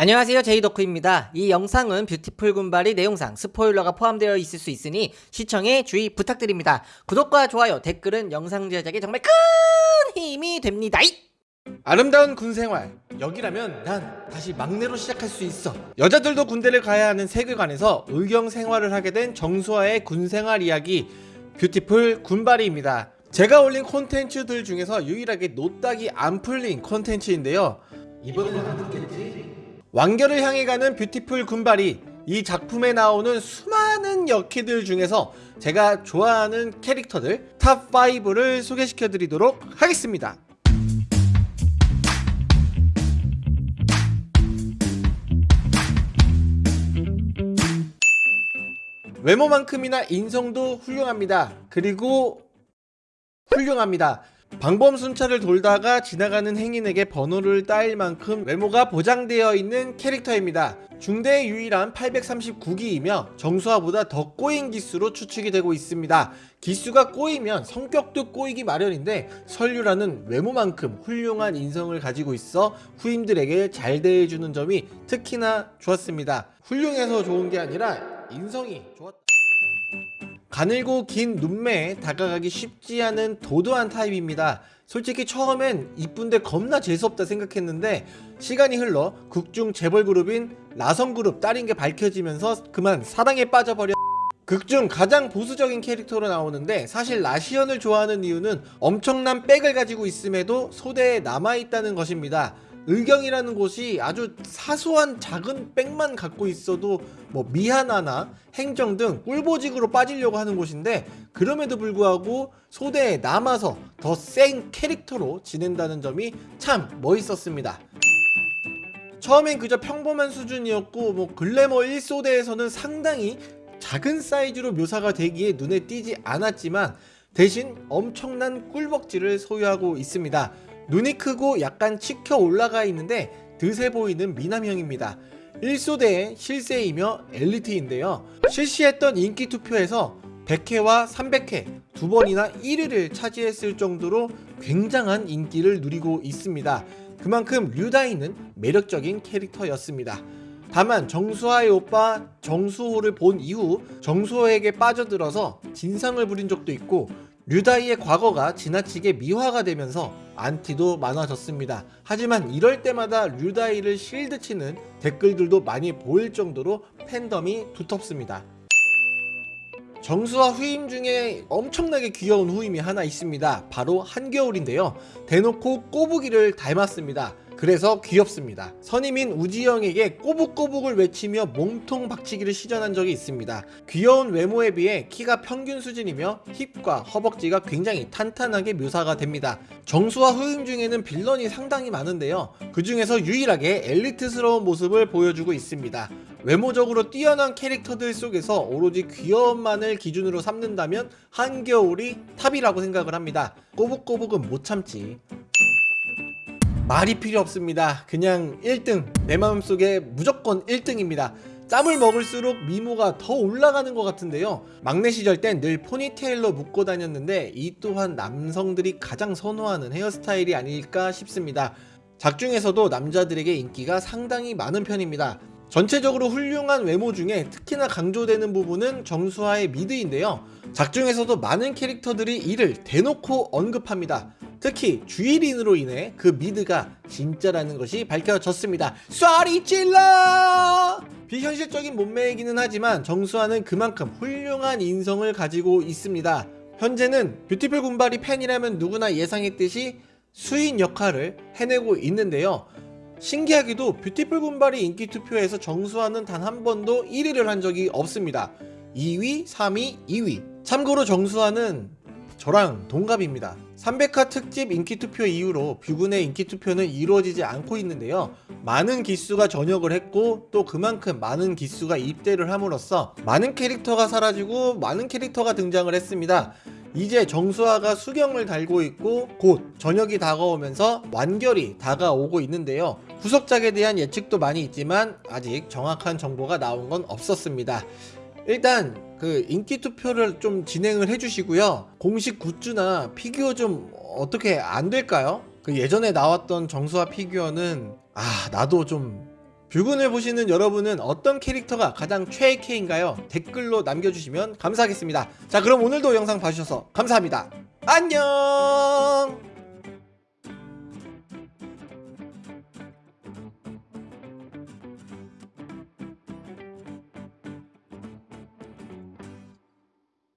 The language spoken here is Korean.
안녕하세요. 제이덕후입니다. 이 영상은 뷰티풀 군바리 내용상 스포일러가 포함되어 있을 수 있으니 시청에 주의 부탁드립니다. 구독과 좋아요 댓글은 영상 제작에 정말 큰 힘이 됩니다. 아름다운 군 생활. 여기라면 난 다시 막내로 시작할 수 있어. 여자들도 군대를 가야 하는 세계관에서 의경 생활을 하게 된 정수아의 군 생활 이야기 뷰티풀 군바리입니다. 제가 올린 콘텐츠들 중에서 유일하게 노딱이 안 풀린 콘텐츠인데요. 이번에는 안 듣겠지? 완결을 향해 가는 뷰티풀 군바리 이 작품에 나오는 수많은 여키들 중에서 제가 좋아하는 캐릭터들 top 5를 소개시켜 드리도록 하겠습니다 외모만큼이나 인성도 훌륭합니다. 그리고 훌륭합니다. 방범 순찰을 돌다가 지나가는 행인에게 번호를 따일 만큼 외모가 보장되어 있는 캐릭터입니다. 중대의 유일한 839기이며 정수아보다 더 꼬인 기수로 추측이 되고 있습니다. 기수가 꼬이면 성격도 꼬이기 마련인데 설유라는 외모만큼 훌륭한 인성을 가지고 있어 후임들에게 잘 대해주는 점이 특히나 좋았습니다. 훌륭해서 좋은 게 아니라 인성이 좋았다. 가늘고 긴 눈매에 다가가기 쉽지 않은 도도한 타입입니다. 솔직히 처음엔 이쁜데 겁나 재수없다 생각했는데 시간이 흘러 극중 재벌그룹인 라성그룹 딸인 게 밝혀지면서 그만 사랑에 빠져버려 극중 가장 보수적인 캐릭터로 나오는데 사실 라시언을 좋아하는 이유는 엄청난 백을 가지고 있음에도 소대에 남아있다는 것입니다. 의경이라는 곳이 아주 사소한 작은 백만 갖고 있어도 뭐 미하나나 행정 등 꿀보직으로 빠지려고 하는 곳인데 그럼에도 불구하고 소대에 남아서 더 센 캐릭터로 지낸다는 점이 참 멋있었습니다. 처음엔 그저 평범한 수준이었고 뭐 글래머 1소대에서는 상당히 작은 사이즈로 묘사가 되기에 눈에 띄지 않았지만 대신 엄청난 꿀벅지를 소유하고 있습니다. 눈이 크고 약간 치켜 올라가 있는데 드세 보이는 미남형입니다. 1소대의 실세이며 엘리트인데요. 실시했던 인기 투표에서 100회와 300회 두 번이나 1위를 차지했을 정도로 굉장한 인기를 누리고 있습니다. 그만큼 류다이는 매력적인 캐릭터였습니다. 다만 정수아의 오빠 정수호를 본 이후 정수호에게 빠져들어서 진상을 부린 적도 있고 류다이의 과거가 지나치게 미화가 되면서 안티도 많아졌습니다. 하지만 이럴 때마다 류다이를 실드치는 댓글들도 많이 보일 정도로 팬덤이 두텁습니다. 정수와 후임 중에 엄청나게 귀여운 후임이 하나 있습니다. 바로 한겨울인데요. 대놓고 꼬부기를 닮았습니다. 그래서 귀엽습니다. 선임인 우지영에게 꼬북꼬북을 외치며 몸통 박치기를 시전한 적이 있습니다. 귀여운 외모에 비해 키가 평균 수준이며 힙과 허벅지가 굉장히 탄탄하게 묘사가 됩니다. 정수와 후임 중에는 빌런이 상당히 많은데요. 그 중에서 유일하게 엘리트스러운 모습을 보여주고 있습니다. 외모적으로 뛰어난 캐릭터들 속에서 오로지 귀여움만을 기준으로 삼는다면 한겨울이 top이라고 생각을 합니다. 꼬북꼬북은 못 참지. 말이 필요 없습니다. 그냥 1등 내 마음속에 무조건 1등입니다. 짬을 먹을수록 미모가 더 올라가는 것 같은데요. 막내 시절 땐 늘 포니테일로 묶고 다녔는데 이 또한 남성들이 가장 선호하는 헤어스타일이 아닐까 싶습니다. 작중에서도 남자들에게 인기가 상당히 많은 편입니다. 전체적으로 훌륭한 외모 중에 특히나 강조되는 부분은 정수아의 미드인데요. 작중에서도 많은 캐릭터들이 이를 대놓고 언급합니다. 특히 주일인으로 인해 그 미드가 진짜라는 것이 밝혀졌습니다. 쏴리 찔러! 비현실적인 몸매이기는 하지만 정수아는 그만큼 훌륭한 인성을 가지고 있습니다. 현재는 뷰티풀 군바리 팬이라면 누구나 예상했듯이 수인 역할을 해내고 있는데요. 신기하게도 뷰티풀 군바리 인기 투표에서 정수아는 단 한 번도 1위를 한 적이 없습니다. 2위, 3위, 2위. 참고로 정수아는 저랑 동갑입니다. 300화 특집 인기투표 이후로 뷰군의 인기투표는 이루어지지 않고 있는데요. 많은 기수가 전역을 했고 또 그만큼 많은 기수가 입대를 함으로써 많은 캐릭터가 사라지고 많은 캐릭터가 등장을 했습니다. 이제 정수아가 수경을 달고 있고 곧 전역이 다가오면서 완결이 다가오고 있는데요. 후속작에 대한 예측도 많이 있지만 아직 정확한 정보가 나온 건 없었습니다. 일단 그 인기 투표를 좀 진행을 해주시고요. 공식 굿즈나 피규어 좀 어떻게 안 될까요? 그 예전에 나왔던 정수아 피규어는 아 나도 좀 뷰군을 보시는 여러분은 어떤 캐릭터가 가장 최애캐인가요? 댓글로 남겨주시면 감사하겠습니다. 자 그럼 오늘도 영상 봐주셔서 감사합니다. 안녕